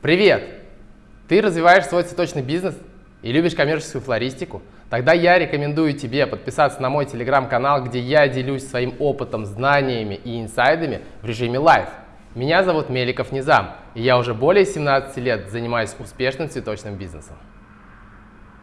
Привет! Ты развиваешь свой цветочный бизнес и любишь коммерческую флористику? Тогда я рекомендую тебе подписаться на мой телеграм-канал, где я делюсь своим опытом, знаниями и инсайдами в режиме live. Меня зовут Меликов Низам, и я уже более 17 лет занимаюсь успешным цветочным бизнесом.